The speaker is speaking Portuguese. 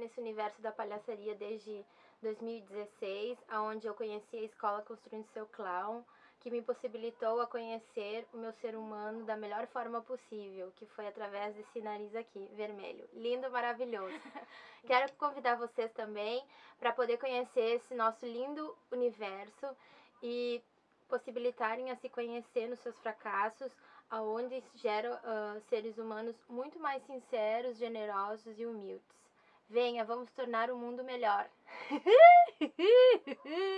nesse universo da palhaçaria desde 2016, onde eu conheci a escola Construindo Seu Clown, que me possibilitou a conhecer o meu ser humano da melhor forma possível, que foi através desse nariz aqui, vermelho. Lindo, maravilhoso. Quero convidar vocês também para poder conhecer esse nosso lindo universo e possibilitarem a se conhecer nos seus fracassos, aonde gera uh, seres humanos muito mais sinceros, generosos e humildes. Venha, vamos tornar o mundo melhor.